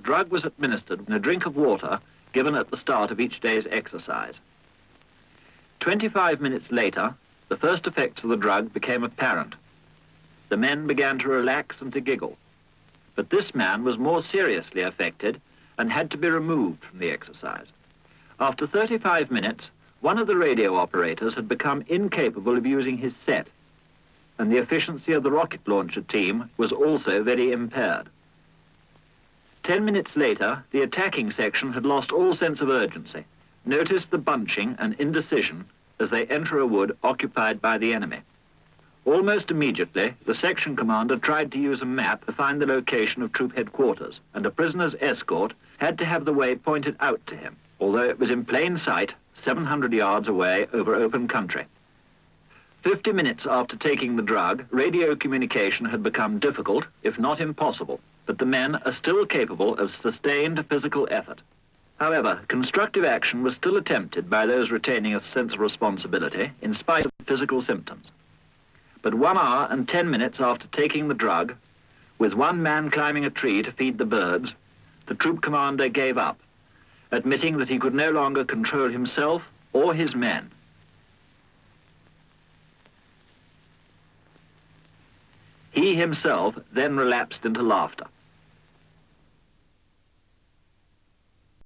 drug was administered in a drink of water given at the start of each day's exercise. 25 minutes later, the first effects of the drug became apparent. The men began to relax and to giggle. But this man was more seriously affected and had to be removed from the exercise. After 35 minutes, one of the radio operators had become incapable of using his set, and the efficiency of the rocket launcher team was also very impaired. Ten minutes later, the attacking section had lost all sense of urgency. Notice the bunching and indecision as they enter a wood occupied by the enemy. Almost immediately, the section commander tried to use a map to find the location of troop headquarters, and a prisoner's escort had to have the way pointed out to him, although it was in plain sight 700 yards away over open country. Fifty minutes after taking the drug, radio communication had become difficult, if not impossible, but the men are still capable of sustained physical effort. However, constructive action was still attempted by those retaining a sense of responsibility in spite of physical symptoms. But one hour and ten minutes after taking the drug, with one man climbing a tree to feed the birds, the troop commander gave up, admitting that he could no longer control himself or his men. He himself then relapsed into laughter.